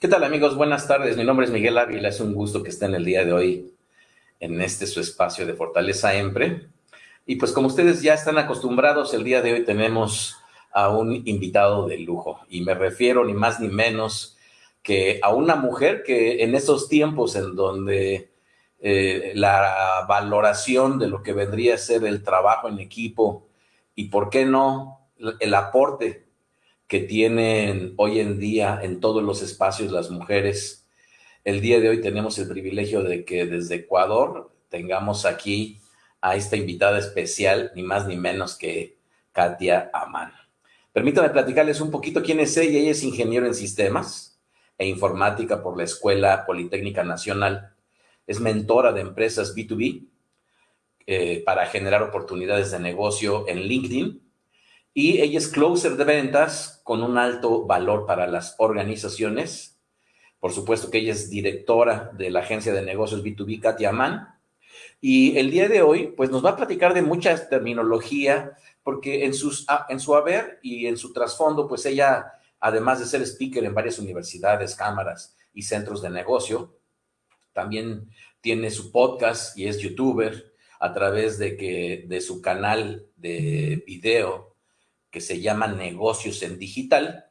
¿Qué tal amigos? Buenas tardes. Mi nombre es Miguel Ávila. Es un gusto que estén el día de hoy en este su espacio de Fortaleza Empre. Y pues como ustedes ya están acostumbrados, el día de hoy tenemos a un invitado de lujo. Y me refiero ni más ni menos que a una mujer que en esos tiempos en donde eh, la valoración de lo que vendría a ser el trabajo en equipo y por qué no el aporte que tienen hoy en día en todos los espacios las mujeres. El día de hoy tenemos el privilegio de que desde Ecuador tengamos aquí a esta invitada especial, ni más ni menos que Katia Amán. Permítame platicarles un poquito quién es ella. Ella es ingeniero en sistemas e informática por la Escuela Politécnica Nacional. Es mentora de empresas B2B eh, para generar oportunidades de negocio en LinkedIn. Y ella es closer de ventas con un alto valor para las organizaciones. Por supuesto que ella es directora de la agencia de negocios B2B, Katia Amán. Y el día de hoy, pues nos va a platicar de mucha terminología, porque en, sus, en su haber y en su trasfondo, pues ella, además de ser speaker en varias universidades, cámaras y centros de negocio, también tiene su podcast y es youtuber a través de, que, de su canal de video que se llama Negocios en Digital.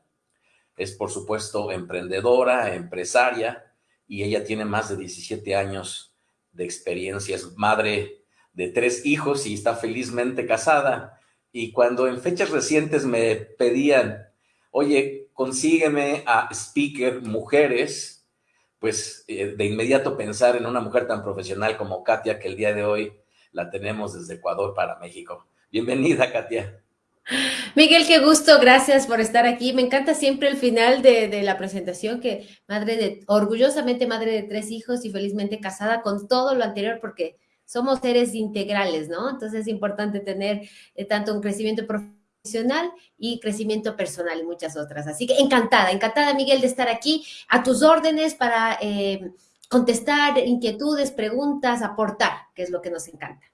Es, por supuesto, emprendedora, empresaria, y ella tiene más de 17 años de experiencia. Es madre de tres hijos y está felizmente casada y cuando en fechas recientes me pedían, oye, consígueme a speaker mujeres, pues eh, de inmediato pensar en una mujer tan profesional como Katia, que el día de hoy la tenemos desde Ecuador para México. Bienvenida, Katia. Miguel, qué gusto, gracias por estar aquí. Me encanta siempre el final de, la presentación, que madre de, orgullosamente madre de tres hijos y felizmente casada con todo lo anterior, porque somos seres integrales, ¿no? Entonces es importante tener eh, tanto un crecimiento profesional y crecimiento personal y muchas otras. Así que encantada, encantada, Miguel, de estar aquí a tus órdenes para eh, contestar inquietudes, preguntas, aportar, que es lo que nos encanta.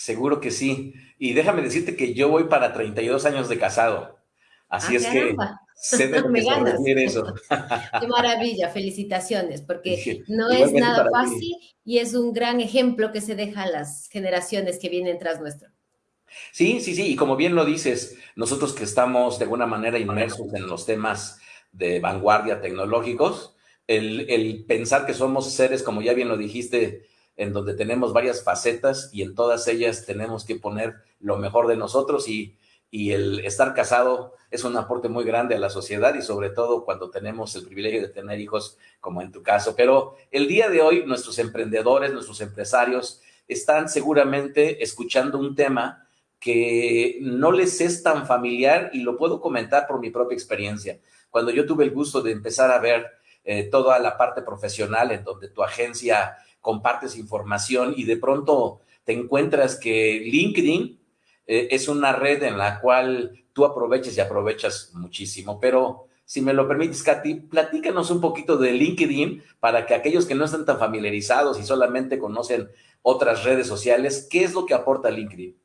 Seguro que sí. Y déjame decirte que yo voy para 32 años de casado. Así ah, es que sé de lo que eso. Qué maravilla, felicitaciones, porque no es nada fácil y es un gran ejemplo que se deja a las generaciones que vienen tras nuestro. Sí, sí, sí, y como bien lo dices, nosotros que estamos de alguna manera inmersos en los temas de vanguardia tecnológicos, el, el pensar que somos seres, como ya bien lo dijiste, en donde tenemos varias facetas y en todas ellas tenemos que poner lo mejor de nosotros y y el estar casado es un aporte muy grande a la sociedad y sobre todo cuando tenemos el privilegio de tener hijos como en tu caso. Pero el día de hoy nuestros emprendedores, nuestros empresarios están seguramente escuchando un tema que no les es tan familiar y lo puedo comentar por mi propia experiencia. Cuando yo tuve el gusto de empezar a ver eh, toda la parte profesional en donde tu agencia compartes información y de pronto te encuentras que LinkedIn eh, es una red en la cual tú aprovechas y aprovechas muchísimo. Pero si me lo permites, Katy, platícanos un poquito de LinkedIn para que aquellos que no están tan familiarizados y solamente conocen otras redes sociales, ¿qué es lo que aporta LinkedIn?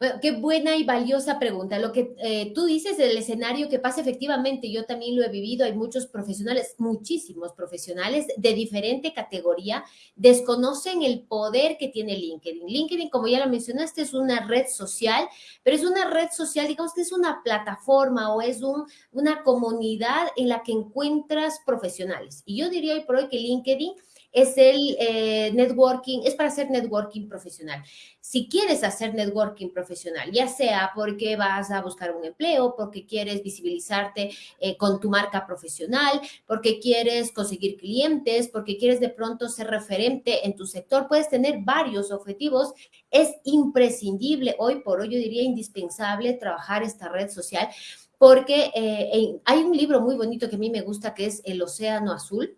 Bueno, qué buena y valiosa pregunta. Lo que eh, tú dices del escenario que pasa efectivamente, yo también lo he vivido, hay muchos profesionales, muchísimos profesionales de diferente categoría, desconocen el poder que tiene LinkedIn. LinkedIn, como ya lo mencionaste, es una red social, pero es una red social, digamos que es una plataforma o es un, una comunidad en la que encuentras profesionales. Y yo diría hoy por hoy que LinkedIn es el eh, networking, es para hacer networking profesional. Si quieres hacer networking profesional, ya sea porque vas a buscar un empleo, porque quieres visibilizarte eh, con tu marca profesional, porque quieres conseguir clientes, porque quieres de pronto ser referente en tu sector, puedes tener varios objetivos. Es imprescindible hoy por hoy, yo diría indispensable trabajar esta red social porque eh, hay un libro muy bonito que a mí me gusta que es El Océano Azul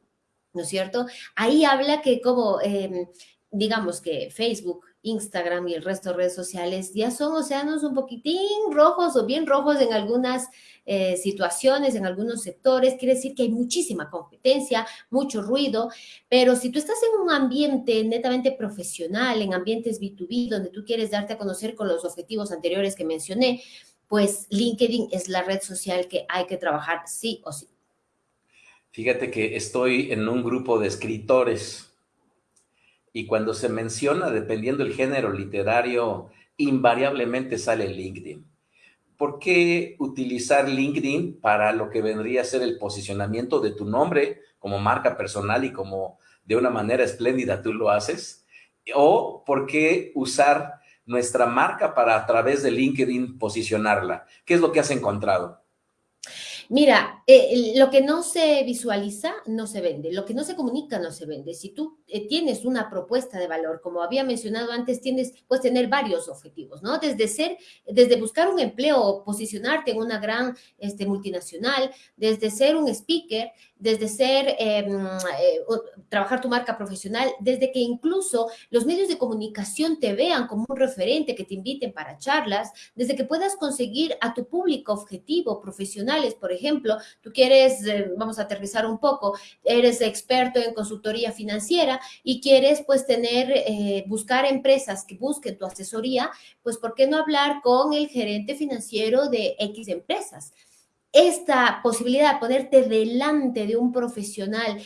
¿no es cierto? Ahí habla que como, em, digamos que Facebook, Instagram y el resto de redes sociales ya son océanos un poquitín rojos o bien rojos en algunas eh, situaciones, en algunos sectores. Quiere decir que hay muchísima competencia, mucho ruido, pero si tú estás en un ambiente netamente profesional, en ambientes B2B, donde tú quieres darte a conocer con los objetivos anteriores que mencioné, pues LinkedIn es la red social que hay que trabajar sí o sí. Fíjate que estoy en un grupo de escritores y cuando se menciona, dependiendo del género literario, invariablemente sale LinkedIn. ¿Por qué utilizar LinkedIn para lo que vendría a ser el posicionamiento de tu nombre como marca personal y como de una manera espléndida tú lo haces? ¿O por qué usar nuestra marca para a través de LinkedIn posicionarla? ¿Qué es lo que has encontrado? Mira, eh, lo que no se visualiza no se vende, lo que no se comunica no se vende. Si tú eh, tienes una propuesta de valor, como había mencionado antes, tienes, puedes tener varios objetivos, ¿no? Desde ser, desde buscar un empleo, posicionarte en una gran este, multinacional, desde ser un speaker, desde ser, em, eh, trabajar tu marca profesional, desde que incluso los medios de comunicación te vean como un referente, que te inviten para charlas, desde que puedas conseguir a tu público objetivo, profesionales, por ejemplo, tú quieres, eh, vamos a aterrizar un poco, eres experto en consultoría financiera y quieres pues tener, eh, buscar empresas que busquen tu asesoría, pues ¿por qué no hablar con el gerente financiero de X empresas? esta posibilidad de ponerte delante de un profesional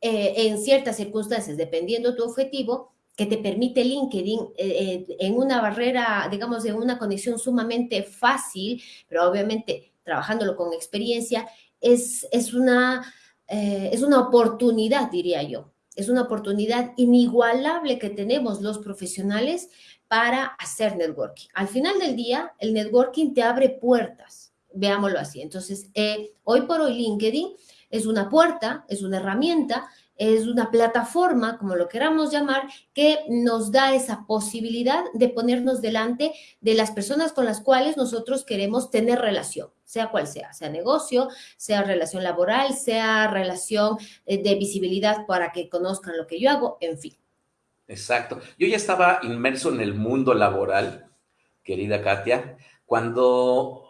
eh, en ciertas circunstancias, dependiendo tu objetivo, que te permite LinkedIn en una barrera, digamos, en una conexión sumamente fácil, pero obviamente trabajándolo con experiencia, es, es, una, es una oportunidad, diría yo. Es una oportunidad inigualable que tenemos los profesionales para hacer networking. Al final del día, el networking te abre puertas veámoslo así. Entonces, eh, hoy por hoy LinkedIn es una puerta, es una herramienta, es una plataforma, como lo queramos llamar, que nos da esa posibilidad de ponernos delante de las personas con las cuales nosotros queremos tener relación, sea cual sea, sea negocio, sea relación laboral, sea relación eh, de visibilidad para que conozcan lo que yo hago, en fin. Exacto. Yo ya estaba inmerso en el mundo laboral, querida Katia, cuando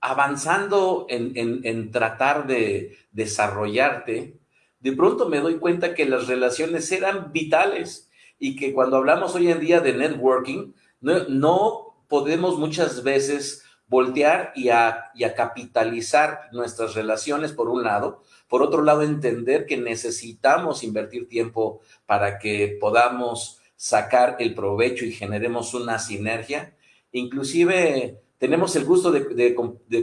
avanzando en, tratar de desarrollarte, de pronto me doy cuenta que las relaciones eran vitales y que cuando hablamos hoy en día de networking, no, podemos muchas veces voltear y a, y a, capitalizar nuestras relaciones por un lado, por otro lado entender que necesitamos invertir tiempo para que podamos sacar el provecho y generemos una sinergia. Inclusive tenemos el gusto de,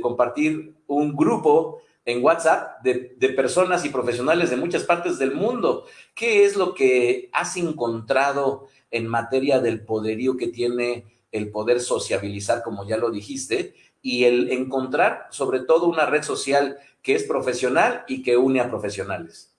compartir un grupo en WhatsApp de, personas y profesionales de muchas partes del mundo. ¿Qué es lo que has encontrado en materia del poderío que tiene el poder sociabilizar, como ya lo dijiste, y el encontrar sobre todo una red social que es profesional y que une a profesionales?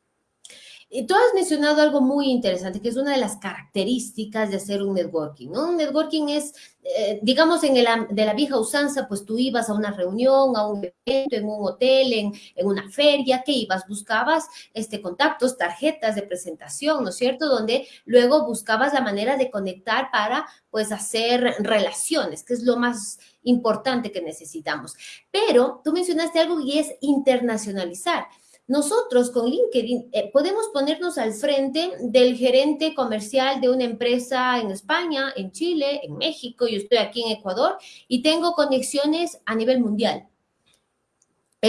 Tú has mencionado algo muy interesante, que es una de las características de hacer un networking. Un networking es, eh, digamos, en el, de la vieja usanza, pues tú ibas a una reunión, a un evento, en un hotel, en, en una feria, ¿qué ibas? Buscabas este, contactos, tarjetas de presentación, ¿no es cierto? Donde luego buscabas la manera de conectar para, pues, hacer relaciones, que es lo más importante que necesitamos. Pero tú mencionaste algo y es internacionalizar. Nosotros con LinkedIn eh, podemos ponernos al frente del gerente comercial de una empresa en España, en Chile, en México, yo estoy aquí en Ecuador y tengo conexiones a nivel mundial.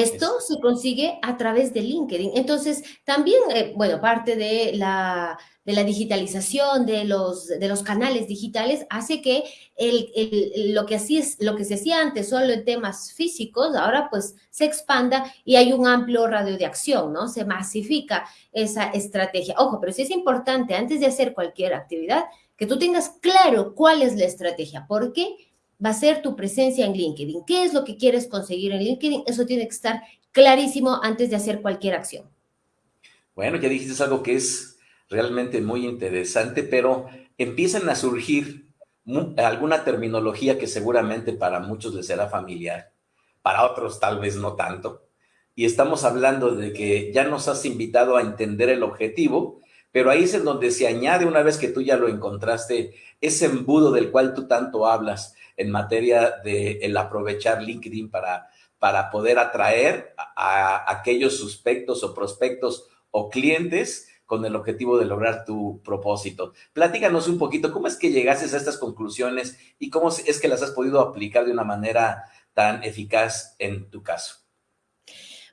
Esto se consigue a través de LinkedIn. Entonces, también, eh, bueno, parte de la, de la digitalización de los, de los canales digitales hace que el, lo, que así es, lo que se hacía antes solo en temas físicos, ahora pues se expanda y hay un amplio radio de acción, ¿no? Se masifica esa estrategia. Ojo, pero sí es importante antes de hacer cualquier actividad que tú tengas claro cuál es la estrategia. ¿Por qué? Va a ser tu presencia en LinkedIn. ¿Qué es lo que quieres conseguir en LinkedIn? Eso tiene que estar clarísimo antes de hacer cualquier acción. Bueno, ya dijiste algo que es realmente muy interesante, pero empiezan a surgir alguna terminología que seguramente para muchos les será familiar, para otros tal vez no tanto. Y estamos hablando de que ya nos has invitado a entender el objetivo, pero ahí es en donde se añade, una vez que tú ya lo encontraste, ese embudo del cual tú tanto hablas, en materia de el aprovechar LinkedIn para, para poder atraer a, aquellos suspectos o prospectos o clientes con el objetivo de lograr tu propósito. Platícanos un poquito, ¿cómo es que llegaste a estas conclusiones y cómo es que las has podido aplicar de una manera tan eficaz en tu caso?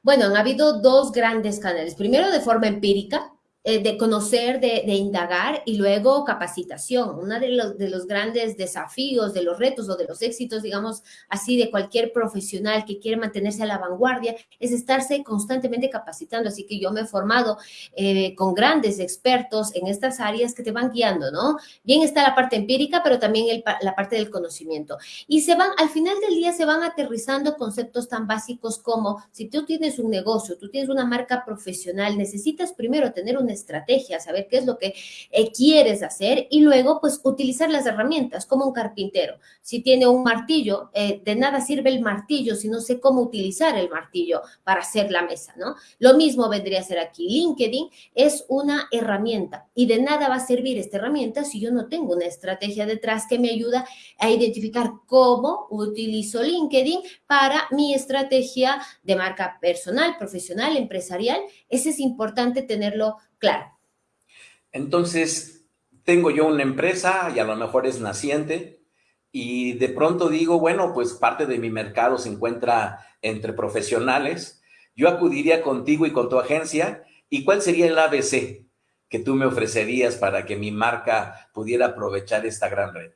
Bueno, han habido dos grandes canales. Primero, de forma empírica, eh, de conocer, de, indagar y luego capacitación. Uno de los, de los grandes desafíos, de los retos o de los éxitos, digamos así, de cualquier profesional que quiere mantenerse a la vanguardia es estarse constantemente capacitando. Así que yo me he formado eh, con grandes expertos en estas áreas que te van guiando, ¿no? Bien está la parte empírica, pero también la parte del conocimiento. Y se van, al final del día se van aterrizando conceptos tan básicos como si tú tienes un negocio, tú tienes una marca profesional, necesitas primero tener un estrategia, saber qué es lo que eh, quieres hacer y luego pues utilizar las herramientas como un carpintero. Si tiene un martillo, eh, de nada sirve el martillo si no sé cómo utilizar el martillo para hacer la mesa, ¿no? Lo mismo vendría a ser aquí. LinkedIn es una herramienta y de nada va a servir esta herramienta si yo no tengo una estrategia detrás que me ayuda a identificar cómo utilizo LinkedIn para mi estrategia de marca personal, profesional, empresarial. Ese es importante tenerlo Claro. Entonces, tengo yo una empresa y a lo mejor es naciente y de pronto digo, bueno, pues parte de mi mercado se encuentra entre profesionales. Yo acudiría contigo y con tu agencia. ¿Y cuál sería el ABC que tú me ofrecerías para que mi marca pudiera aprovechar esta gran red?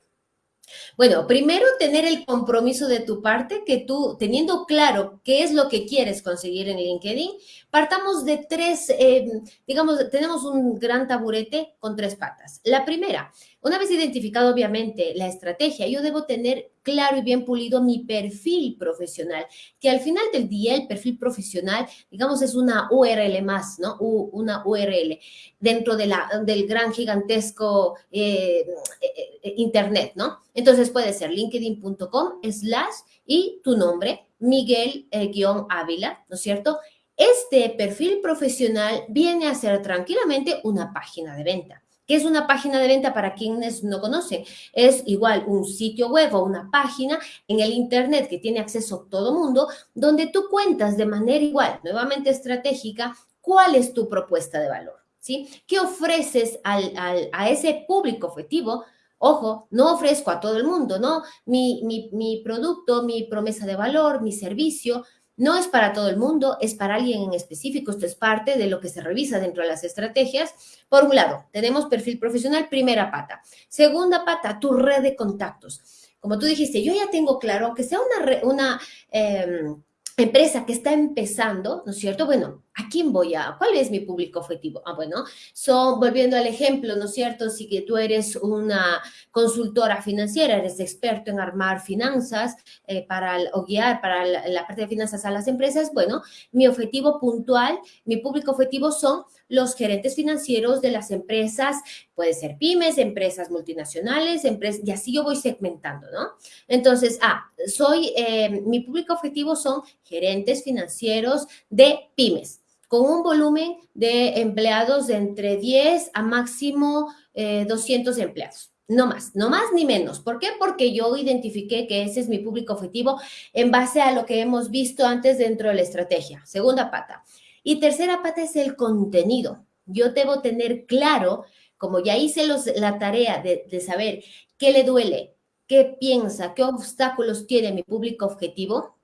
Bueno, primero tener el compromiso de tu parte, que tú, teniendo claro qué es lo que quieres conseguir en LinkedIn, partamos de tres, eh, digamos, tenemos un gran taburete con tres patas. La primera, una vez identificado obviamente la estrategia, yo debo tener claro y bien pulido mi perfil profesional, que al final del día el perfil profesional, digamos, es una URL más, ¿no? una URL dentro de la, del gran gigantesco eh, eh, Internet, ¿no? Entonces puede ser linkedin.com slash y tu nombre, Miguel-Ávila, ¿no es cierto? Este perfil profesional viene a ser tranquilamente una página de venta. ¿Qué es una página de venta para quienes no conocen? Es igual un sitio web o una página en el Internet que tiene acceso todo mundo, donde tú cuentas de manera igual, nuevamente estratégica, cuál es tu propuesta de valor. ¿sí? ¿Qué ofreces a ese público objetivo? Ojo, no ofrezco a todo el mundo, ¿no? Mi, mi, mi producto, mi promesa de valor, mi servicio, no es para todo el mundo, es para alguien en específico. Esto es parte de lo que se revisa dentro de las estrategias. Por un lado, tenemos perfil profesional, primera pata. Segunda pata, tu red de contactos. Como tú dijiste, yo ya tengo claro, aunque sea una, em, empresa que está empezando, ¿no es cierto? Bueno, ¿a quién voy a? ¿Cuál es mi público objetivo? Ah, bueno, son, volviendo al ejemplo, ¿no es cierto? Si que tú eres una consultora financiera, eres experto en armar finanzas eh, para, o guiar para la, parte de finanzas a las empresas, bueno, mi objetivo puntual, mi público objetivo son los gerentes financieros de las empresas, puede ser pymes, empresas multinacionales, empresas, y así yo voy segmentando, ¿no? Entonces, ah, soy, eh, mi público objetivo son gerentes financieros de pymes, con un volumen de empleados de entre 10 a máximo 200 eh, empleados. No más, no más ni menos. ¿Por qué? Porque yo identifiqué que ese es mi público objetivo en base a lo que hemos visto antes dentro de la estrategia. Segunda pata. Y tercera pata es el contenido. Yo debo tener claro, como ya hice los, la tarea de, de saber qué le duele, qué piensa, qué obstáculos tiene mi público objetivo,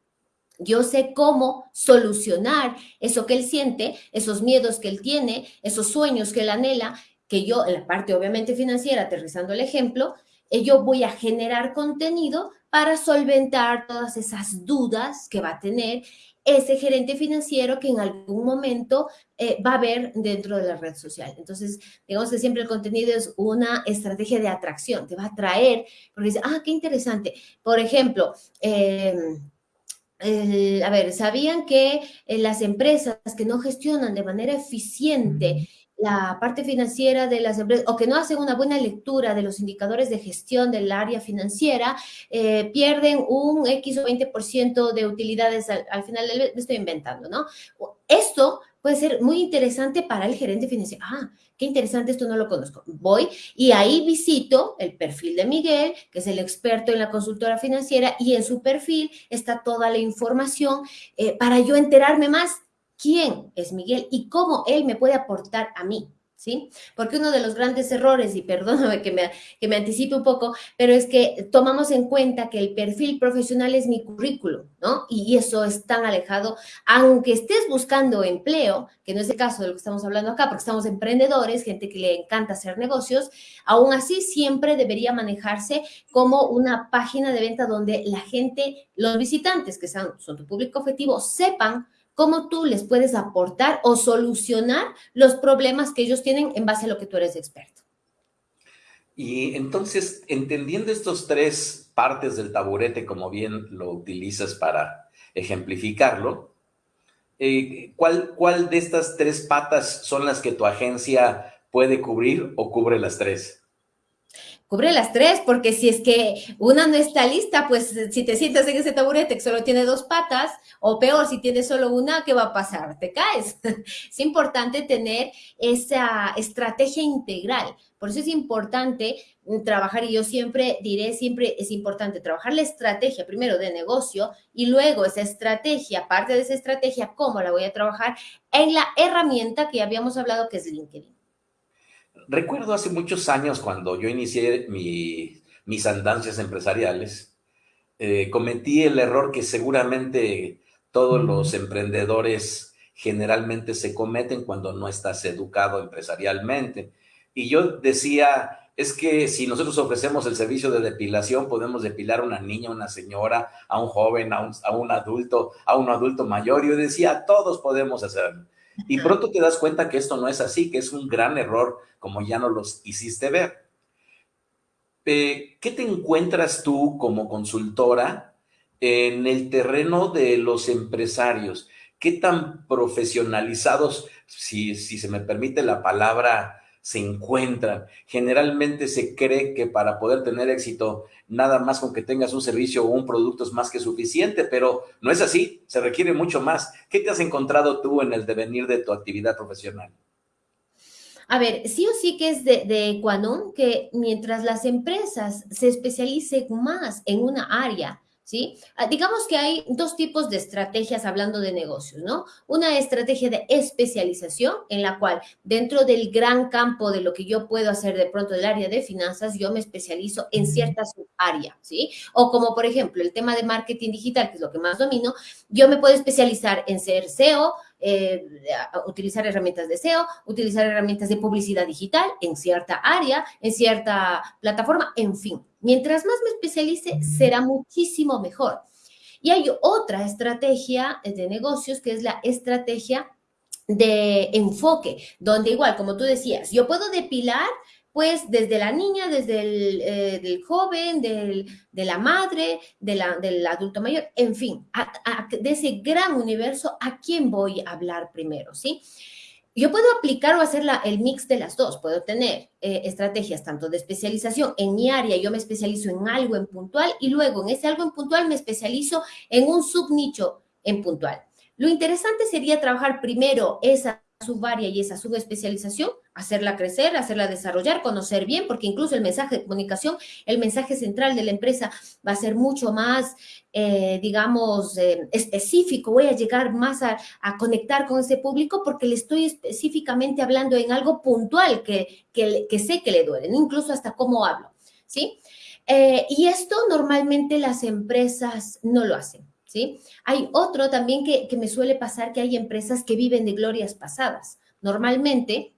yo sé cómo solucionar eso que él siente, esos miedos que él tiene, esos sueños que él anhela, que yo, en la parte obviamente financiera, aterrizando el ejemplo, eh, yo voy a generar contenido para solventar todas esas dudas que va a tener ese gerente financiero que en algún momento eh, va a ver dentro de la red social. Entonces, digamos que siempre el contenido es una estrategia de atracción, te va a atraer, porque dice, ah, qué interesante. Por ejemplo, eh, a ver, ¿sabían que eh, las empresas que no gestionan de manera eficiente la parte financiera de las empresas o que no hacen una buena lectura de los indicadores de gestión del área financiera, eh, pierden un X o 20% de utilidades al, final del me estoy inventando, ¿no? Esto puede ser muy interesante para el gerente financiero. Ah, qué interesante, esto no lo conozco. Voy y ahí visito el perfil de Miguel, que es el experto en la consultora financiera, y en su perfil está toda la información eh, para yo enterarme más quién es Miguel y cómo él me puede aportar a mí. Porque uno de los grandes errores, y perdóname que me, que me anticipe un poco, pero es que tomamos en cuenta que el perfil profesional es mi currículum, ¿no? Y eso es tan alejado, aunque estés buscando empleo, que no es el caso de lo que estamos hablando acá, porque estamos emprendedores, gente que le encanta hacer negocios, aún así siempre debería manejarse como una página de venta donde la gente, los visitantes que son, son tu público objetivo, sepan cómo tú les puedes aportar o solucionar los problemas que ellos tienen en base a lo que tú eres experto. Y entonces, entendiendo estos tres partes del taburete, como bien lo utilizas para ejemplificarlo, eh, ¿cuál, ¿cuál de estas tres patas son las que tu agencia puede cubrir o cubre las tres? Cubre las tres, porque si es que una no está lista, pues si te sientas en ese taburete que solo tiene dos patas, o peor, si tienes solo una, ¿qué va a pasar? Te caes. Es importante tener esa estrategia integral. Por eso es importante trabajar, y yo siempre diré, siempre es importante trabajar la estrategia primero de negocio y luego esa estrategia, parte de esa estrategia, cómo la voy a trabajar en la herramienta que habíamos hablado que es LinkedIn. Recuerdo hace muchos años cuando yo inicié mis andancias empresariales, eh, cometí el error que seguramente todos los emprendedores generalmente se cometen cuando no estás educado empresarialmente. Y yo decía, es que si nosotros ofrecemos el servicio de depilación, podemos depilar a una niña, a una señora, a un joven, a un, a un adulto, a un adulto mayor. Yo decía, todos podemos hacerlo. Y pronto te das cuenta que esto no es así, que es un gran error, como ya no los hiciste ver. Eh, ¿Qué te encuentras tú como consultora en el terreno de los empresarios? ¿Qué tan profesionalizados, si, si se me permite la palabra, se encuentran. Generalmente se cree que para poder tener éxito, nada más con que tengas un servicio o un producto es más que suficiente, pero no es así, se requiere mucho más. ¿Qué te has encontrado tú en el devenir de tu actividad profesional? A ver, sí o sí que es de, de que mientras las empresas se especialicen más en una área, ¿sí? Ah, digamos que hay dos tipos de estrategias hablando de negocios, ¿no? Una estrategia de especialización en la cual dentro del gran campo de lo que yo puedo hacer de pronto del área de finanzas, yo me especializo en cierta área, ¿sí? O como por ejemplo el tema de marketing digital, que es lo que más domino, yo me puedo especializar en ser SEO, eh, utilizar herramientas de SEO, utilizar herramientas de publicidad digital en cierta área, en cierta plataforma, en fin. Mientras más me especialice, será muchísimo mejor. Y hay otra estrategia de negocios que es la estrategia de enfoque, donde igual, como tú decías, yo puedo depilar pues desde la niña, desde el eh, joven, de la madre, del adulto mayor, en fin, de ese gran universo, ¿a quién voy a hablar primero? ¿Sí? Yo puedo aplicar o hacer el mix de las dos. Puedo tener eh, estrategias tanto de especialización en mi área, yo me especializo en algo en puntual y luego en ese algo en puntual me especializo en un subnicho en puntual. Lo interesante sería trabajar primero esa subárea y esa subespecialización, hacerla crecer, hacerla desarrollar, conocer bien, porque incluso el mensaje de comunicación, el mensaje central de la empresa va a ser mucho más, eh, digamos, eh, específico. Voy a llegar más a, conectar con ese público porque le estoy específicamente hablando en algo puntual que, que, sé que le duele, incluso hasta cómo hablo, ¿sí? Eh, y esto normalmente las empresas no lo hacen. ¿sí? Hay otro también que, me suele pasar que hay empresas que viven de glorias pasadas. Normalmente,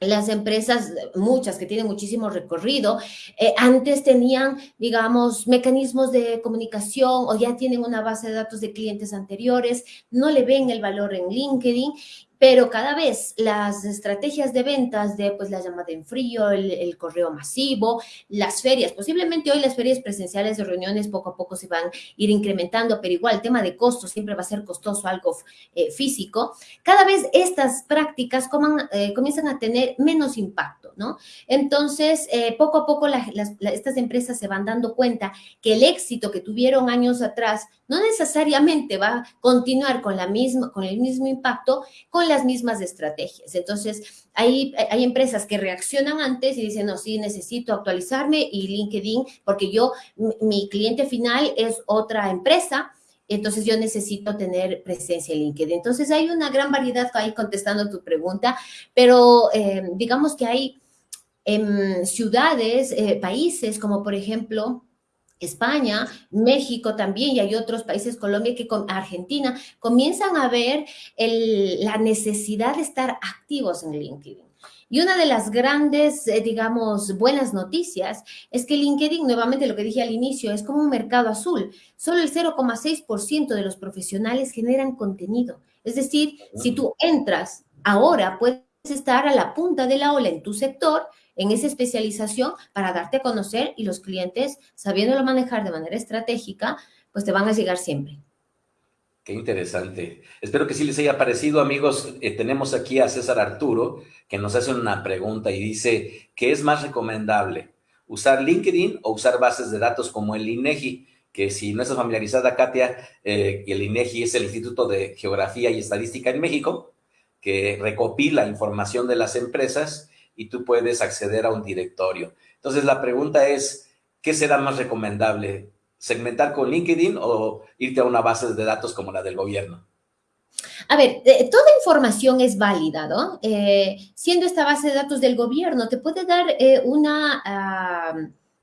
las empresas, muchas que tienen muchísimo recorrido, eh, antes tenían, digamos, mecanismos de comunicación o ya tienen una base de datos de clientes anteriores, no le ven el valor en LinkedIn pero cada vez las estrategias de ventas de pues la llamada en frío, el, correo masivo, las ferias, posiblemente hoy las ferias presenciales de reuniones poco a poco se van a ir incrementando, pero igual el tema de costos siempre va a ser costoso algo eh, físico. Cada vez estas prácticas eh, comienzan a tener menos impacto, ¿no? Entonces, eh, poco a poco estas empresas se van dando cuenta que el éxito que tuvieron años atrás no necesariamente va a continuar con, la misma, con el mismo impacto, con las mismas estrategias. Entonces, hay, hay empresas que reaccionan antes y dicen, no, sí, necesito actualizarme y LinkedIn, porque yo, mi cliente final es otra empresa, entonces yo necesito tener presencia en LinkedIn. Entonces hay una gran variedad ahí contestando tu pregunta, pero eh, digamos que hay em, ciudades, eh, países como por ejemplo España, México también, y hay otros países, Colombia, que con Argentina, comienzan a ver la necesidad de estar activos en LinkedIn. Y una de las grandes, eh, digamos, buenas noticias es que LinkedIn, nuevamente lo que dije al inicio, es como un mercado azul. Solo el 0,6% de los profesionales generan contenido. Es decir, si tú entras ahora, puedes estar a la punta de la ola en tu sector, en esa especialización, para darte a conocer y los clientes, sabiéndolo manejar de manera estratégica, pues te van a llegar siempre. Qué interesante. Espero que sí les haya parecido, amigos. Eh, tenemos aquí a César Arturo, que nos hace una pregunta y dice, ¿qué es más recomendable? ¿Usar LinkedIn o usar bases de datos como el INEGI? Que si no estás familiarizada, Katia, eh, el INEGI es el Instituto de Geografía y Estadística en México, que recopila información de las empresas y tú puedes acceder a un directorio. Entonces, la pregunta es, ¿qué será más recomendable? segmentar con LinkedIn o irte a una base de datos como la del gobierno? A ver, eh, toda información es válida, ¿no? Eh, siendo esta base de datos del gobierno, te puede dar eh, una,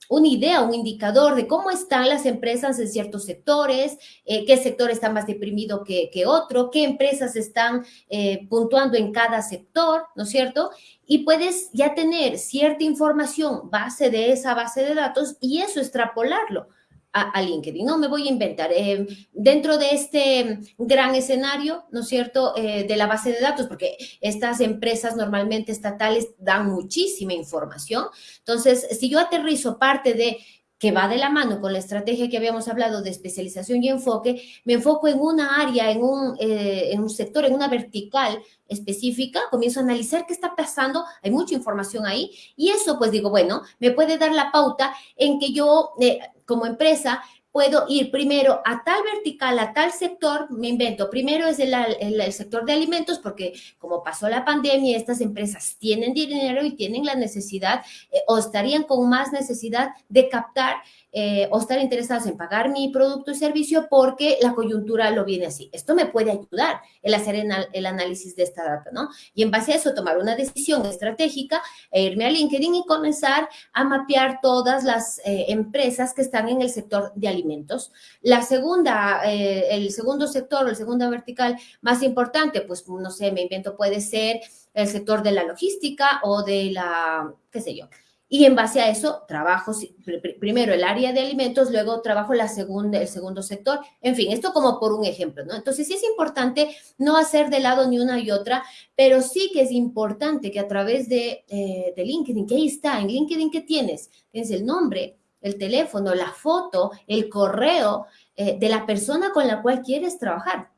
una idea, un indicador de cómo están las empresas en ciertos sectores, qué sector está más deprimido que, que otro, qué empresas están puntuando en cada sector, ¿no es cierto? Y puedes ya tener cierta información base de esa base de datos y eso extrapolarlo a, LinkedIn. No me voy a inventar. Eh, dentro de este gran escenario, ¿no es cierto?, eh, de la base de datos, porque estas empresas normalmente estatales dan muchísima información. Entonces, si yo aterrizo parte de que va de la mano con la estrategia que habíamos hablado de especialización y enfoque, me enfoco en una área, en un, eh, en un sector, en una vertical específica, comienzo a analizar qué está pasando, hay mucha información ahí, y eso pues digo, bueno, me puede dar la pauta en que yo como empresa puedo ir primero a tal vertical, a tal sector, me invento, primero es el, sector de alimentos, porque como pasó la pandemia, estas empresas tienen dinero y tienen la necesidad eh, o estarían con más necesidad de captar eh, o estar interesados en pagar mi producto y servicio porque la coyuntura lo viene así. Esto me puede ayudar el hacer el análisis de esta data, ¿no? Y en base a eso tomar una decisión estratégica e irme a LinkedIn y comenzar a mapear todas las eh, empresas que están en el sector de alimentos. La segunda, eh, el segundo sector o el segundo vertical más importante, pues no sé, me invento, puede ser el sector de la logística o de la, qué sé yo, y en base a eso, trabajo primero el área de alimentos, luego trabajo la segunda, el segundo sector. En fin, esto como por un ejemplo, ¿no? Entonces sí es importante no hacer de lado ni una y otra, pero sí que es importante que a través de, eh, LinkedIn, que ahí está, en LinkedIn, ¿qué tienes? Tienes el nombre, el teléfono, la foto, el correo eh, de la persona con la cual quieres trabajar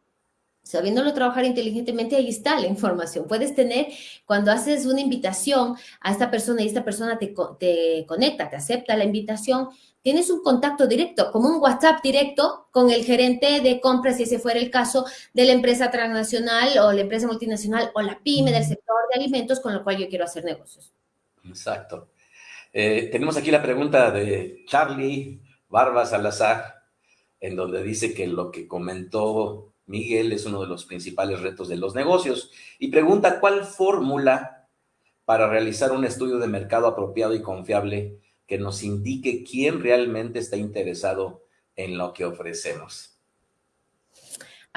sabiéndolo trabajar inteligentemente, ahí está la información. Puedes tener, cuando haces una invitación a esta persona y esta persona te, te, conecta, te acepta la invitación, tienes un contacto directo, como un WhatsApp directo con el gerente de compras, si ese fuera el caso, de la empresa transnacional o la empresa multinacional o la pyme del sector de alimentos con lo cual yo quiero hacer negocios. Exacto. Eh, tenemos aquí la pregunta de Charlie Barba Salazar, en donde dice que lo que comentó Miguel es uno de los principales retos de los negocios y pregunta cuál fórmula para realizar un estudio de mercado apropiado y confiable que nos indique quién realmente está interesado en lo que ofrecemos.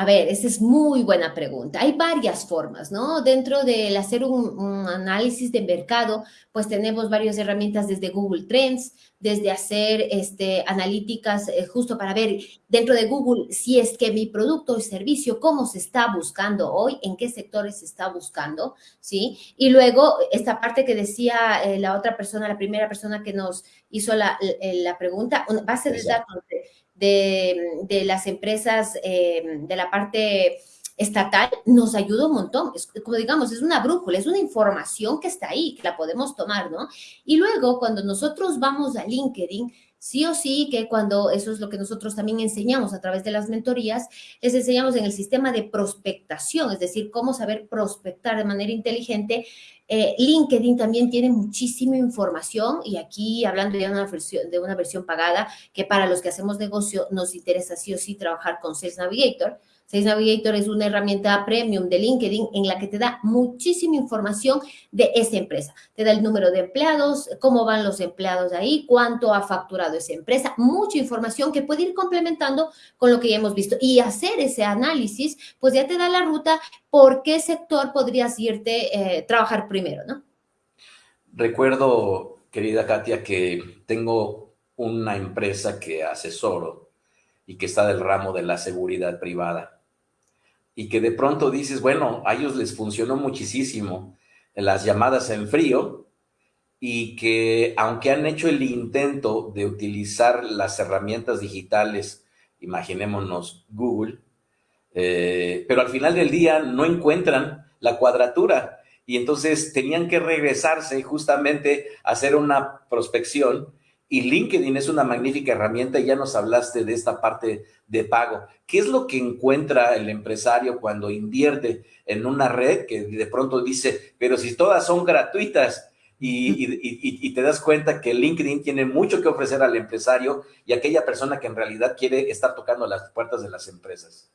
A ver, esa es muy buena pregunta. Hay varias formas, ¿no? Dentro del hacer un, análisis de mercado, pues tenemos varias herramientas desde Google Trends, desde hacer este, analíticas eh, justo para ver dentro de Google si es que mi producto o servicio, cómo se está buscando hoy, en qué sectores se está buscando, ¿sí? Y luego esta parte que decía eh, la otra persona, la primera persona que nos hizo la, la pregunta, base de datos de, las empresas eh, de la parte estatal nos ayuda un montón. Es, como digamos, es una brújula, es una información que está ahí, que la podemos tomar, ¿no? Y luego, cuando nosotros vamos a LinkedIn, sí o sí que cuando, eso es lo que nosotros también enseñamos a través de las mentorías, les enseñamos en el sistema de prospectación, es decir, cómo saber prospectar de manera inteligente. Eh, LinkedIn también tiene muchísima información y aquí hablando ya de una, versión, de una versión pagada, que para los que hacemos negocio nos interesa sí o sí trabajar con Sales Navigator, Sales Navigator es una herramienta premium de LinkedIn en la que te da muchísima información de esa empresa. Te da el número de empleados, cómo van los empleados ahí, cuánto ha facturado esa empresa, mucha información que puede ir complementando con lo que ya hemos visto. Y hacer ese análisis, pues ya te da la ruta por qué sector podrías irte eh, trabajar primero, ¿no? Recuerdo, querida Katia, que tengo una empresa que asesoro y que está del ramo de la seguridad privada y que de pronto dices, bueno, a ellos les funcionó muchísimo las llamadas en frío y que aunque han hecho el intento de utilizar las herramientas digitales, imaginémonos Google, eh, pero al final del día no encuentran la cuadratura. Y entonces tenían que regresarse justamente a hacer una prospección y LinkedIn es una magnífica herramienta ya nos hablaste de esta parte de pago. ¿Qué es lo que encuentra el empresario cuando invierte en una red que de pronto dice, pero si todas son gratuitas y, te das cuenta que LinkedIn tiene mucho que ofrecer al empresario y aquella persona que en realidad quiere estar tocando las puertas de las empresas?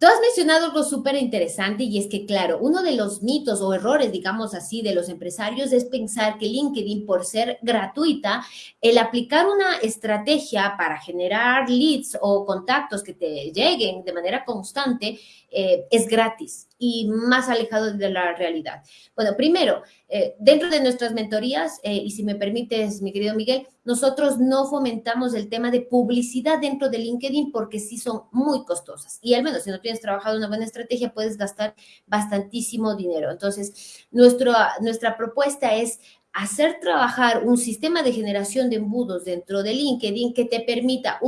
Tú has mencionado algo súper interesante y es que, claro, uno de los mitos o errores, digamos así, de los empresarios es pensar que LinkedIn, por ser gratuita, el aplicar una estrategia para generar leads o contactos que te lleguen de manera constante eh, es gratis y más alejado de la realidad. Bueno, primero, eh, dentro de nuestras mentorías, eh, y si me permites, mi querido Miguel, nosotros no fomentamos el tema de publicidad dentro de LinkedIn porque sí son muy costosas. Y al menos si no tienes trabajado una buena estrategia, puedes gastar bastantísimo dinero. Entonces, nuestra propuesta es hacer trabajar un sistema de generación de embudos dentro de LinkedIn que te permita,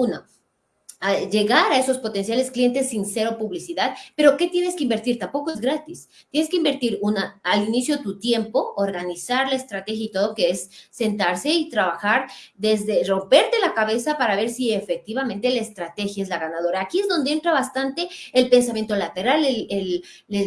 una, llegar a esos potenciales clientes sin cero publicidad, pero ¿qué tienes que invertir? Tampoco es gratis. Tienes que invertir una, al inicio tu tiempo, organizar la estrategia y todo, que es sentarse y trabajar desde romperte la cabeza para ver si efectivamente la estrategia es la ganadora. Aquí es donde entra bastante el pensamiento lateral, el,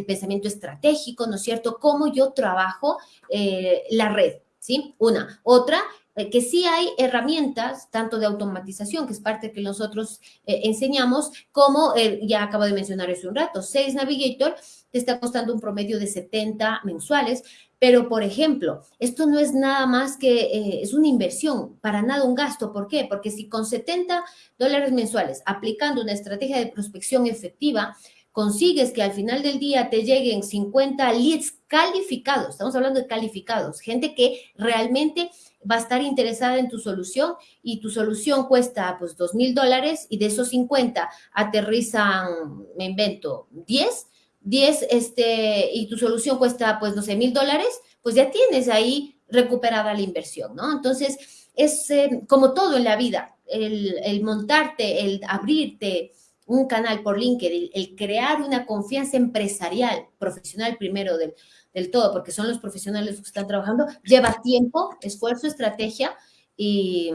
pensamiento estratégico, ¿no es cierto? Cómo yo trabajo eh, la red, ¿sí? Una. Otra, que sí hay herramientas, tanto de automatización, que es parte que nosotros eh, enseñamos, como eh, ya acabo de mencionar hace un rato, Sales Navigator te está costando un promedio de 70 mensuales, pero por ejemplo, esto no es nada más que, es una inversión, para nada un gasto. ¿Por qué? Porque si con 70 dólares mensuales, aplicando una estrategia de prospección efectiva, consigues que al final del día te lleguen 50 leads calificados, estamos hablando de calificados, gente que realmente va a estar interesada en tu solución y tu solución cuesta pues dos mil dólares y de esos 50 aterrizan, me invento, 10, 10 este, y tu solución cuesta pues 12 mil dólares, pues ya tienes ahí recuperada la inversión, ¿no? Entonces, es eh, como todo en la vida, el, el montarte, el abrirte, un canal por LinkedIn, el crear una confianza empresarial, profesional primero del, del todo, porque son los profesionales que están trabajando, lleva tiempo, esfuerzo, estrategia y,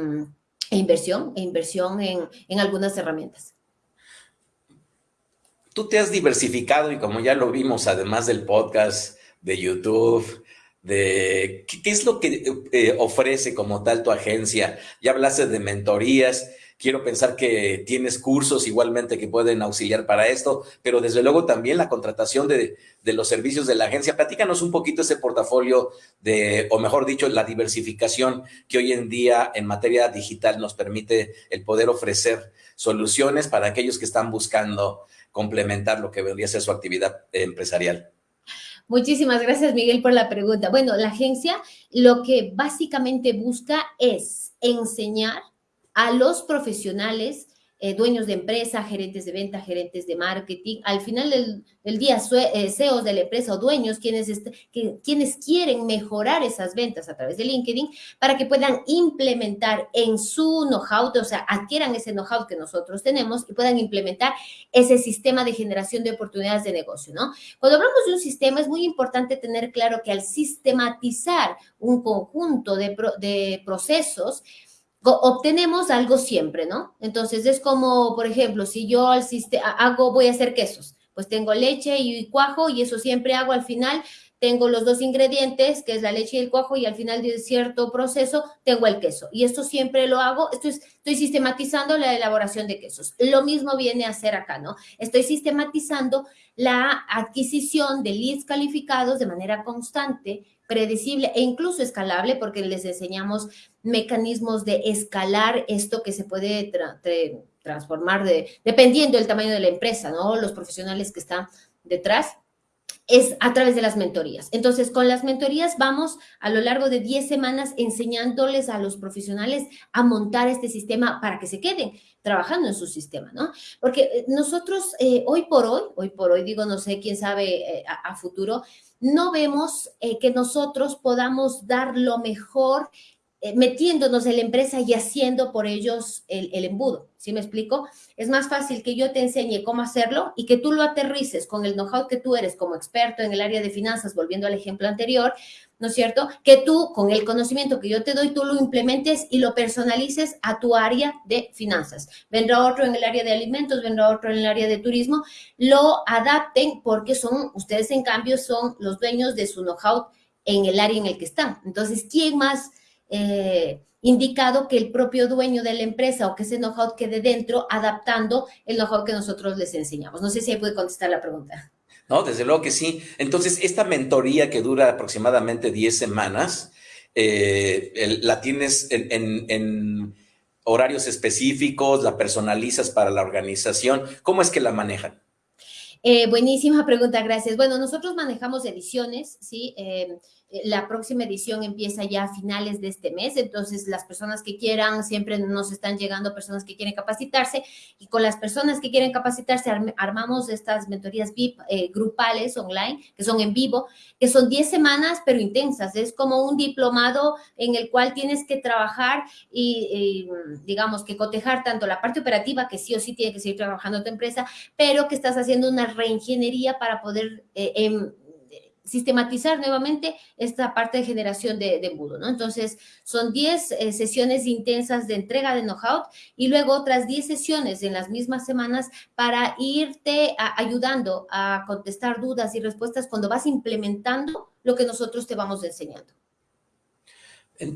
e inversión, e inversión en, en algunas herramientas. Tú te has diversificado y como ya lo vimos, además del podcast, de YouTube, de qué, es lo que eh, ofrece como tal tu agencia. Ya hablaste de mentorías, Quiero pensar que tienes cursos igualmente que pueden auxiliar para esto, pero desde luego también la contratación de, los servicios de la agencia. Platícanos un poquito ese portafolio de, o mejor dicho, la diversificación que hoy en día en materia digital nos permite el poder ofrecer soluciones para aquellos que están buscando complementar lo que vendría a ser su actividad empresarial. Muchísimas gracias, Miguel, por la pregunta. Bueno, la agencia lo que básicamente busca es enseñar a los profesionales, eh, dueños de empresa, gerentes de venta, gerentes de marketing, al final del, día, eh, CEOs de la empresa o dueños, quienes, quienes quieren mejorar esas ventas a través de LinkedIn para que puedan implementar en su know-how, o sea, adquieran ese know-how que nosotros tenemos y puedan implementar ese sistema de generación de oportunidades de negocio, ¿no? Cuando hablamos de un sistema, es muy importante tener claro que al sistematizar un conjunto de, de procesos, obtenemos algo siempre, ¿no? Entonces es como, por ejemplo, si yo hago, voy a hacer quesos, pues tengo leche y cuajo y eso siempre hago al final, tengo los dos ingredientes, que es la leche y el cuajo, y al final de cierto proceso tengo el queso. Y esto siempre lo hago, esto estoy sistematizando la elaboración de quesos. Lo mismo viene a ser acá, ¿no? Estoy sistematizando la adquisición de leads calificados de manera constante, predecible e incluso escalable, porque les enseñamos mecanismos de escalar esto que se puede transformar de, dependiendo del tamaño de la empresa, ¿no? Los profesionales que están detrás es a través de las mentorías. Entonces, con las mentorías vamos a lo largo de 10 semanas enseñándoles a los profesionales a montar este sistema para que se queden trabajando en su sistema, ¿no? Porque eh, nosotros eh, hoy por hoy, hoy por hoy digo, no sé, quién sabe eh, a, futuro, no vemos que nosotros podamos dar lo mejor metiéndonos en la empresa y haciendo por ellos el, embudo. ¿Sí me explico? Es más fácil que yo te enseñe cómo hacerlo y que tú lo aterrices con el know-how que tú eres como experto en el área de finanzas, volviendo al ejemplo anterior, ¿no es cierto? Que tú, con el conocimiento que yo te doy, tú lo implementes y lo personalices a tu área de finanzas. Vendrá otro en el área de alimentos, vendrá otro en el área de turismo, lo adapten porque son, ustedes en cambio son los dueños de su know-how en el área en el que están. Entonces, ¿quién más? Eh, indicado que el propio dueño de la empresa o que ese know-how quede dentro, adaptando el know-how que nosotros les enseñamos. No sé si ahí puede contestar la pregunta. No, desde luego que sí. Entonces, esta mentoría que dura aproximadamente 10 semanas, eh, la tienes en, horarios específicos, la personalizas para la organización. ¿Cómo es que la manejan? Eh, buenísima pregunta, gracias. Bueno, nosotros manejamos ediciones, ¿sí? Eh, la próxima edición empieza ya a finales de este mes, entonces las personas que quieran, siempre nos están llegando personas que quieren capacitarse y con las personas que quieren capacitarse armamos estas mentorías VIP eh, grupales online, que son en vivo, que son 10 semanas pero intensas, es como un diplomado en el cual tienes que trabajar y, digamos que cotejar tanto la parte operativa, que sí o sí tiene que seguir trabajando tu empresa, pero que estás haciendo una reingeniería para poder eh, em, sistematizar nuevamente esta parte de generación de, embudo, ¿no? Entonces, son 10 eh, sesiones intensas de entrega de know-how y luego otras 10 sesiones en las mismas semanas para irte ayudando a contestar dudas y respuestas cuando vas implementando lo que nosotros te vamos enseñando.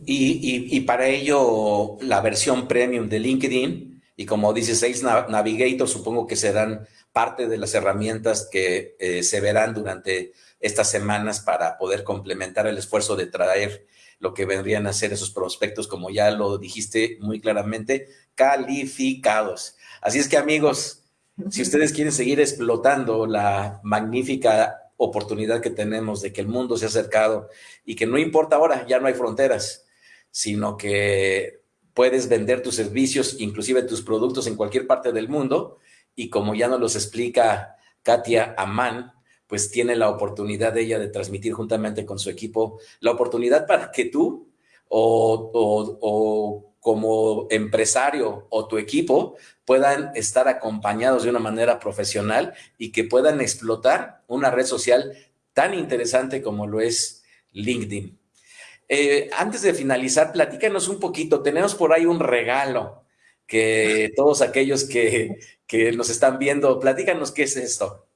Y, para ello, la versión premium de LinkedIn, y como dice Sales Navigator, supongo que serán parte de las herramientas que eh, se verán durante estas semanas para poder complementar el esfuerzo de traer lo que vendrían a ser esos prospectos, como ya lo dijiste muy claramente, calificados. Así es que amigos, si ustedes quieren seguir explotando la magnífica oportunidad que tenemos de que el mundo se ha acercado y que no importa ahora, ya no hay fronteras, sino que puedes vender tus servicios, inclusive tus productos en cualquier parte del mundo y como ya nos los explica Katia Amán, pues tiene la oportunidad de ella de transmitir juntamente con su equipo la oportunidad para que tú o, como empresario o tu equipo puedan estar acompañados de una manera profesional y que puedan explotar una red social tan interesante como lo es LinkedIn. Eh, antes de finalizar, platícanos un poquito. Tenemos por ahí un regalo que todos aquellos que, que nos están viendo, platícanos qué es esto.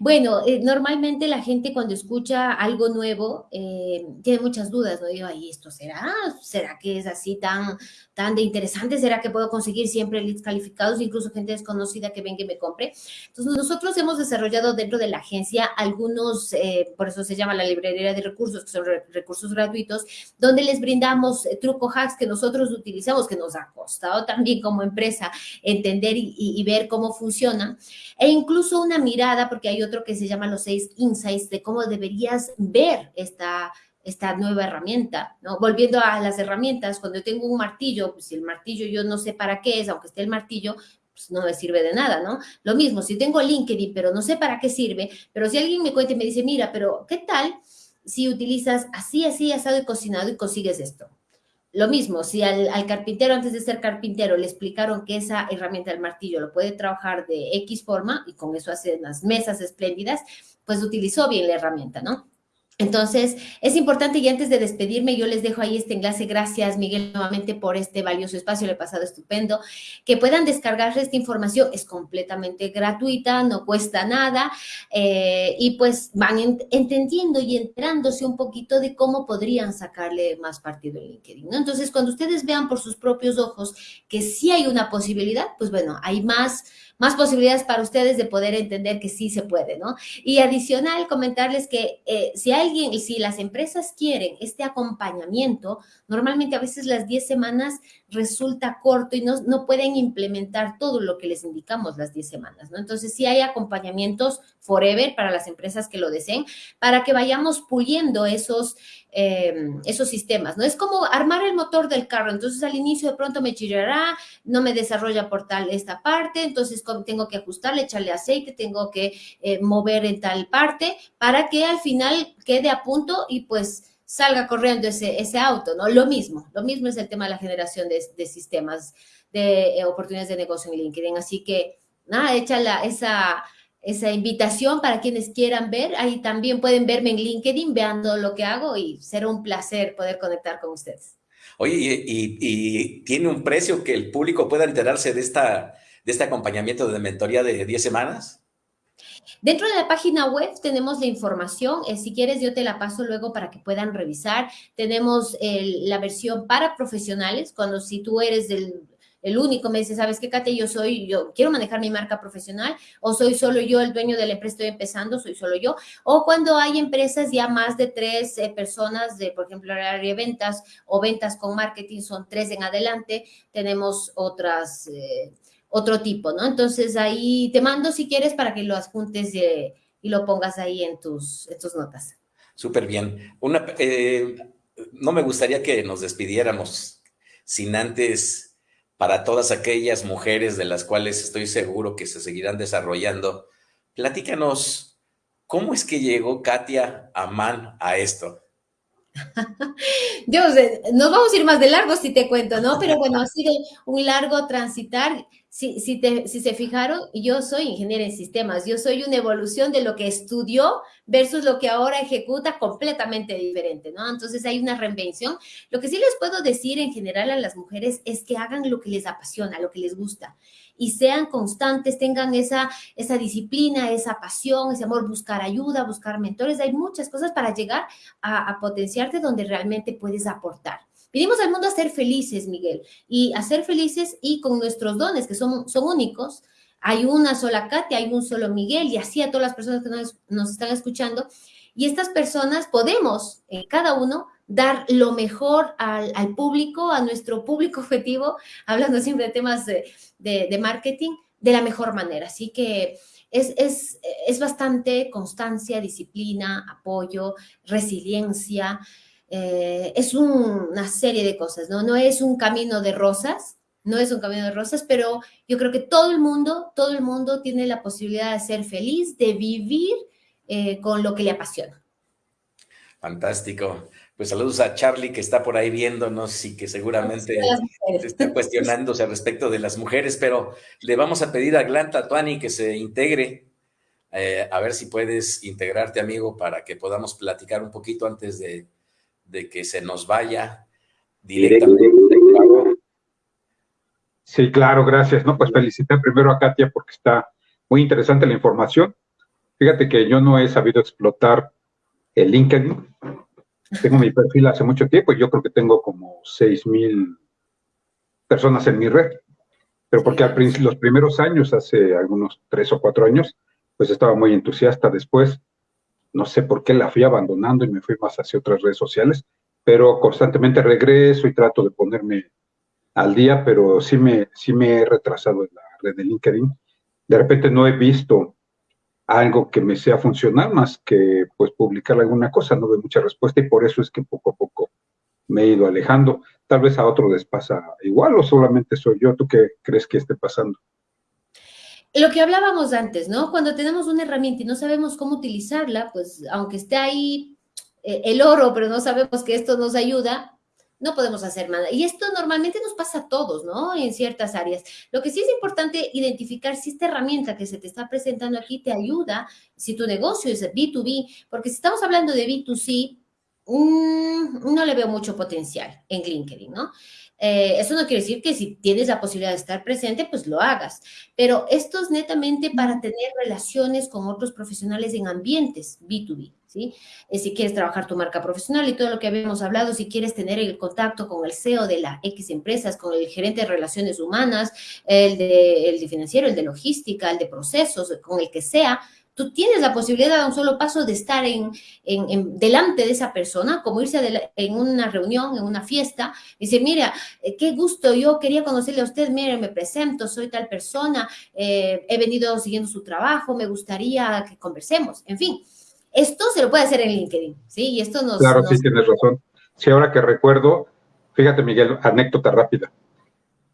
Bueno, eh, normalmente la gente cuando escucha algo nuevo eh, tiene muchas dudas, ¿no? Digo, ¿y esto será? ¿Será que es así tan, tan de interesante? ¿Será que puedo conseguir siempre leads calificados, incluso gente desconocida que venga y me compre? Entonces, nosotros hemos desarrollado dentro de la agencia algunos, eh, por eso se llama la librería de recursos, que son recursos gratuitos, donde les brindamos truco hacks que nosotros utilizamos, que nos ha costado también como empresa entender y, y ver cómo funcionan, e incluso una mirada, porque hay otro que se llama los seis insights de cómo deberías ver esta, esta nueva herramienta, ¿no? Volviendo a las herramientas, cuando yo tengo un martillo, pues si el martillo yo no sé para qué es, aunque esté el martillo, pues no me sirve de nada, ¿no? Lo mismo, si tengo LinkedIn, pero no sé para qué sirve, pero si alguien me cuenta y me dice, mira, pero ¿qué tal si utilizas así, así, asado y cocinado y consigues esto? Lo mismo, si al, carpintero antes de ser carpintero le explicaron que esa herramienta del martillo lo puede trabajar de X forma y con eso hace unas mesas espléndidas, pues utilizó bien la herramienta, ¿no? Entonces, es importante y antes de despedirme, yo les dejo ahí este enlace. Gracias, Miguel, nuevamente por este valioso espacio, le he pasado estupendo. Que puedan descargar esta información, es completamente gratuita, no cuesta nada eh, y pues van entendiendo y enterándose un poquito de cómo podrían sacarle más partido en LinkedIn. Entonces, cuando ustedes vean por sus propios ojos que sí hay una posibilidad, pues bueno, hay más más posibilidades para ustedes de poder entender que sí se puede, ¿no? Y adicional, comentarles que eh, si alguien, si las empresas quieren este acompañamiento, normalmente a veces las 10 semanas resulta corto y no, no pueden implementar todo lo que les indicamos las 10 semanas, ¿no? Entonces, sí hay acompañamientos forever para las empresas que lo deseen, para que vayamos puliendo esos, eh, esos sistemas, ¿no? Es como armar el motor del carro, entonces al inicio de pronto me chillará, no me desarrolla por tal esta parte, entonces tengo que ajustarle, echarle aceite, tengo que eh, mover en tal parte, para que al final quede a punto y pues salga corriendo ese, ese auto, ¿no? Lo mismo, lo mismo es el tema de la generación de, sistemas de eh, oportunidades de negocio en LinkedIn, así que nada, echa esa esa invitación para quienes quieran ver. Ahí también pueden verme en LinkedIn, veando lo que hago y será un placer poder conectar con ustedes. Oye, y, tiene un precio que el público pueda enterarse de, esta, de este acompañamiento de mentoría de 10 semanas? Dentro de la página web tenemos la información, eh, si quieres yo te la paso luego para que puedan revisar. Tenemos la versión para profesionales, cuando si tú eres del el único, me dice, ¿sabes qué, Kate? Yo soy, yo quiero manejar mi marca profesional, o soy solo yo el dueño de la empresa, estoy empezando, soy solo yo, o cuando hay empresas ya más de tres eh, personas, de, por ejemplo, área de ventas o ventas con marketing, son tres en adelante, tenemos otras, eh, otro tipo, ¿no? Entonces ahí te mando si quieres para que lo adjuntes y, lo pongas ahí en tus, en tus notas. Súper bien. Una, eh, no me gustaría que nos despidiéramos sin antes para todas aquellas mujeres de las cuales estoy seguro que se seguirán desarrollando. Platícanos, ¿cómo es que llegó Katia Amán a esto? Yo, nos vamos a ir más de largo si te cuento, ¿no? Pero bueno, ha sido un largo transitar si, se fijaron, yo soy ingeniera en sistemas, yo soy una evolución de lo que estudió versus lo que ahora ejecuta completamente diferente, ¿no? Entonces hay una reinvención. Lo que sí les puedo decir en general a las mujeres es que hagan lo que les apasiona, lo que les gusta y sean constantes, tengan esa, disciplina, esa pasión, ese amor, buscar ayuda, buscar mentores. Hay muchas cosas para llegar a potenciarte donde realmente puedes aportar. Vinimos al mundo a ser felices, Miguel, y a ser felices y con nuestros dones, que son, son únicos. Hay una sola Katia, hay un solo Miguel, y así a todas las personas que nos, están escuchando. Y estas personas podemos, en cada uno, dar lo mejor al, público, a nuestro público objetivo, hablando siempre de temas de, de, marketing, de la mejor manera. Así que es, es, es bastante constancia, disciplina, apoyo, resiliencia. Eh, es una serie de cosas, ¿no? No es un camino de rosas, no es un camino de rosas, pero yo creo que todo el mundo, todo el mundo tiene la posibilidad de ser feliz, de vivir eh, con lo que le apasiona. Fantástico. Pues saludos a Charlie que está por ahí viéndonos y que seguramente está cuestionándose al respecto de las mujeres, pero le vamos a pedir a Glanta Tuani que se integre, eh, a ver si puedes integrarte, amigo, para que podamos platicar un poquito antes de, de que se nos vaya directamente. Sí, claro, gracias. No, pues felicitar primero a Katia porque está muy interesante la información. Fíjate que yo no he sabido explotar el LinkedIn. Tengo mi perfil hace mucho tiempo y yo creo que tengo como seis mil personas en mi red. Pero porque al principio, los primeros años, hace algunos tres o cuatro años, pues estaba muy entusiasta. Después no sé por qué la fui abandonando y me fui más hacia otras redes sociales, pero constantemente regreso y trato de ponerme al día, pero sí me, sí me he retrasado en la red de LinkedIn. De repente no he visto algo que me sea funcional más que pues publicar alguna cosa, no veo mucha respuesta y por eso es que poco a poco me he ido alejando. Tal vez a otro les pasa igual o solamente soy yo. ¿Tú qué crees que esté pasando? Lo que hablábamos antes, ¿no? Cuando tenemos una herramienta y no sabemos cómo utilizarla, pues aunque esté ahí eh, el oro, pero no sabemos que esto nos ayuda, no podemos hacer nada. Y esto normalmente nos pasa a todos, ¿no? En ciertas áreas. Lo que sí es importante identificar si esta herramienta que se te está presentando aquí te ayuda, si tu negocio es B2B, porque si estamos hablando de B2C, mm, no le veo mucho potencial en LinkedIn, ¿no? Eh, eso no quiere decir que si tienes la posibilidad de estar presente, pues lo hagas. Pero esto es netamente para tener relaciones con otros profesionales en ambientes B2B. ¿sí? Eh, si quieres trabajar tu marca profesional y todo lo que habíamos hablado, si quieres tener el contacto con el CEO de la X empresas, con el gerente de relaciones humanas, el de, el de financiero, el de logística, el de procesos, con el que sea, tú tienes la posibilidad a un solo paso de estar en, en, delante de esa persona, como irse en una reunión, en una fiesta, y decir, mira, eh, qué gusto, yo quería conocerle a usted, mire, me presento, soy tal persona, eh, he venido siguiendo su trabajo, me gustaría que conversemos, en fin. Esto se lo puede hacer en LinkedIn, ¿sí? Y esto nos... Claro, sí, tienes razón. Sí, ahora que recuerdo, fíjate, Miguel, anécdota rápida.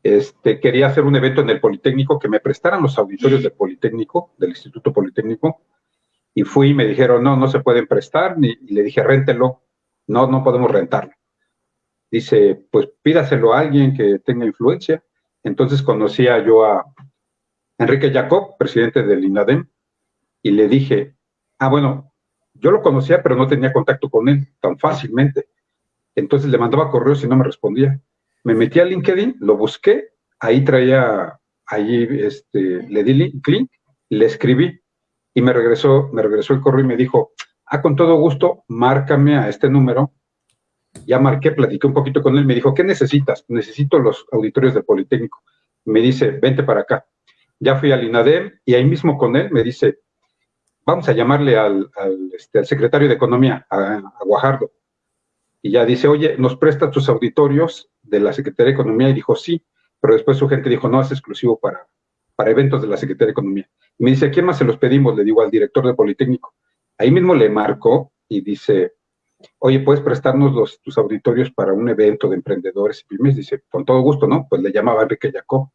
Este, quería hacer un evento en el Politécnico, que me prestaran los auditorios del Politécnico, del Instituto Politécnico, y fui y me dijeron, no, no se pueden prestar, y le dije, réntelo, no, no podemos rentarlo. Dice, pues pídaselo a alguien que tenga influencia. Entonces conocía yo a Enrique Jacob, presidente del INADEM, y le dije, ah, bueno, yo lo conocía, pero no tenía contacto con él tan fácilmente. Entonces le mandaba correos y no me respondía. Me metí a LinkedIn, lo busqué, ahí traía, ahí este, le di clic, le escribí y me regresó, me regresó el correo y me dijo, ah, con todo gusto, márcame a este número. Ya marqué, platiqué un poquito con él, me dijo, ¿qué necesitas? Necesito los auditorios del Politécnico. Me dice, vente para acá. Ya fui al INADEM y ahí mismo con él me dice, vamos a llamarle al, este, secretario de Economía, a, Guajardo. Y ya dice, oye, ¿nos presta tus auditorios de la Secretaría de Economía? Y dijo, sí, pero después su gente dijo, no, es exclusivo para, para eventos de la Secretaría de Economía. Y me dice, ¿a quién más se los pedimos? Le digo al director de Politécnico. Ahí mismo le marcó y dice, oye, ¿puedes prestarnos los, tus auditorios para un evento de emprendedores y pymes? Dice, con todo gusto, ¿no? Pues le llamaba Enrique Jacob.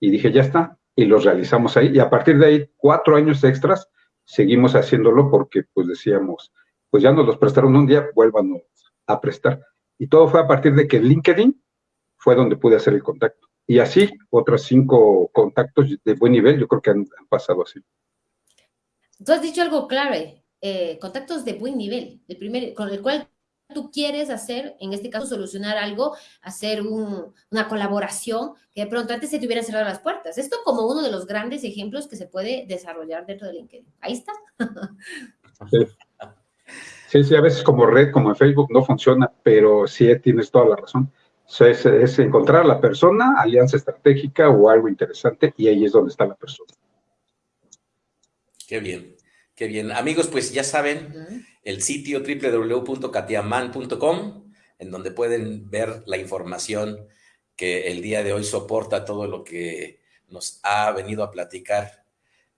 Y dije, ya está. Y los realizamos ahí. Y a partir de ahí, cuatro años extras, seguimos haciéndolo porque pues decíamos, pues ya nos los prestaron un día, vuélvanos a prestar. Y todo fue a partir de que LinkedIn fue donde pude hacer el contacto. Y así, otros cinco contactos de buen nivel, yo creo que han, pasado así. Tú has dicho algo clave, eh, contactos de buen nivel, el primer, con el cual tú quieres hacer, en este caso, solucionar algo, hacer una colaboración, que de pronto antes se te hubieran cerrado las puertas. Esto como uno de los grandes ejemplos que se puede desarrollar dentro de LinkedIn. Ahí está. Sí. Sí, a veces como red, como en Facebook, no funciona, pero sí tienes toda la razón. Es, es encontrar a la persona, alianza estratégica o algo interesante, y ahí es donde está la persona. Qué bien. Qué bien. Amigos, pues ya saben, el sitio www.katiaman.com, en donde pueden ver la información que el día de hoy soporta todo lo que nos ha venido a platicar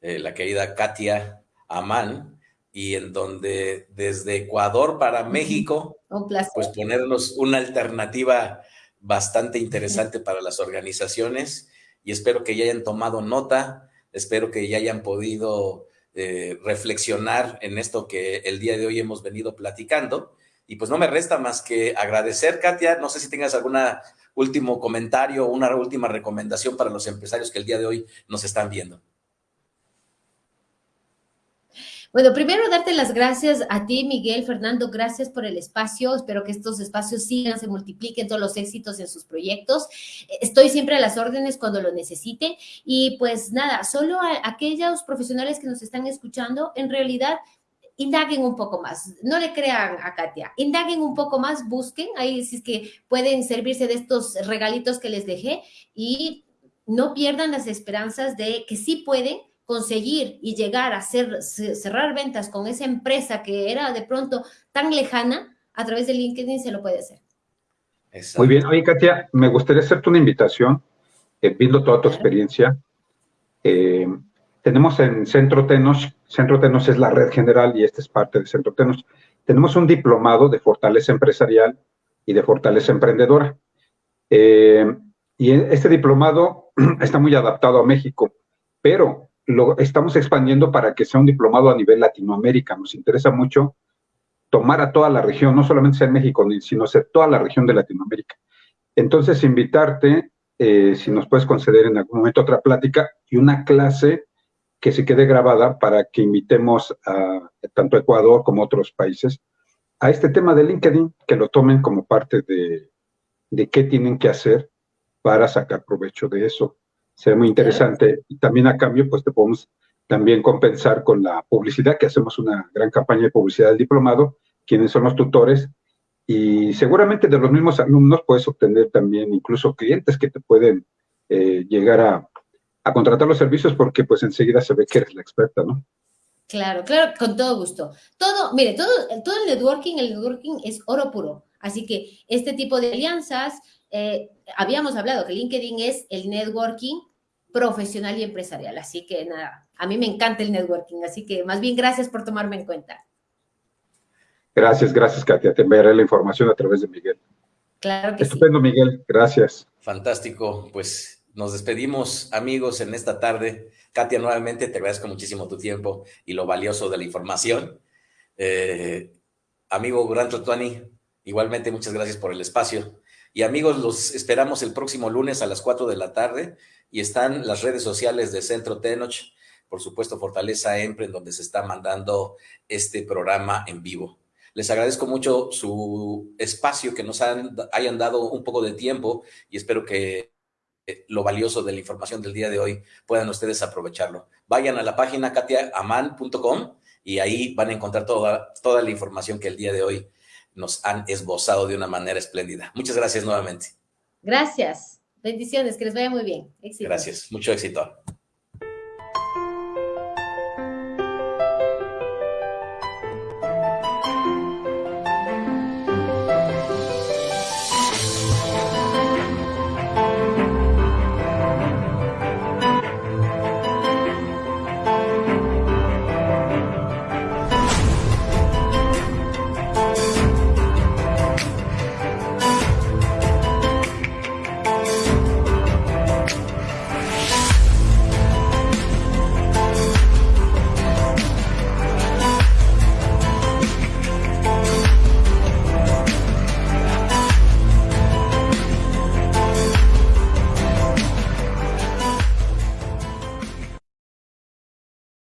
eh, la querida Katia Amán, y en donde desde Ecuador para México, pues ponernos una alternativa bastante interesante para las organizaciones y espero que ya hayan tomado nota, espero que ya hayan podido eh, reflexionar en esto que el día de hoy hemos venido platicando. Y pues no me resta más que agradecer, Katia. No sé si tengas algún último comentario o una última recomendación para los empresarios que el día de hoy nos están viendo. Bueno, primero darte las gracias a ti, Miguel, Fernando, gracias por el espacio. Espero que estos espacios sigan, se multipliquen todos los éxitos en sus proyectos. Estoy siempre a las órdenes cuando lo necesite. Y pues nada, solo a aquellos profesionales que nos están escuchando, en realidad indaguen un poco más, no le crean a Katia, indaguen un poco más, busquen, ahí si es que pueden servirse de estos regalitos que les dejé y no pierdan las esperanzas de que sí pueden conseguir y llegar a hacer, cerrar ventas con esa empresa que era de pronto tan lejana, a través de LinkedIn se lo puede hacer. Muy bien. Oye, Katia, me gustaría hacerte una invitación, eh, viendo toda tu experiencia. Eh, tenemos en Centro Tenos, Centro Tenos es la red general y esta es parte de Centro Tenos. Tenemos un diplomado de fortaleza empresarial y de fortaleza emprendedora. Eh, y este diplomado está muy adaptado a México, pero lo estamos expandiendo para que sea un diplomado a nivel Latinoamérica. Nos interesa mucho tomar a toda la región, no solamente sea en México, sino toda la región de Latinoamérica. Entonces, invitarte, eh, si nos puedes conceder en algún momento otra plática y una clase que se quede grabada para que invitemos a tanto Ecuador como otros países a este tema de LinkedIn, que lo tomen como parte de qué tienen que hacer para sacar provecho de eso. Sería muy interesante. Y también a cambio, pues te podemos también compensar con la publicidad, que hacemos una gran campaña de publicidad del diplomado, quienes son los tutores, y seguramente de los mismos alumnos puedes obtener también incluso clientes que te pueden eh, llegar a, a contratar los servicios porque pues enseguida se ve que eres la experta, ¿no? Claro, claro, con todo gusto. Todo, mire, todo, todo el networking, el networking es oro puro. Así que este tipo de alianzas, eh, habíamos hablado que LinkedIn es el networking profesional y empresarial. Así que nada, a mí me encanta el networking. Así que más bien gracias por tomarme en cuenta. Gracias, gracias, Katia. Te enviaré la información a través de Miguel. Claro que Estupendo, Miguel. Gracias. Fantástico. Pues nos despedimos, amigos, en esta tarde. Katia, nuevamente te agradezco muchísimo tu tiempo y lo valioso de la información. Eh, amigo Gran Tuani, igualmente muchas gracias por el espacio. Y amigos, los esperamos el próximo lunes a las 4 de la tarde y están las redes sociales de Centro Tenoch, por supuesto Fortaleza Empre, en donde se está mandando este programa en vivo. Les agradezco mucho su espacio, que nos hayan dado un poco de tiempo y espero que eh, lo valioso de la información del día de hoy, puedan ustedes aprovecharlo. Vayan a la página katiaaman.com y ahí van a encontrar toda, toda la información que el día de hoy nos han esbozado de una manera espléndida. Muchas gracias nuevamente. Gracias. Bendiciones, que les vaya muy bien. Gracias, mucho éxito.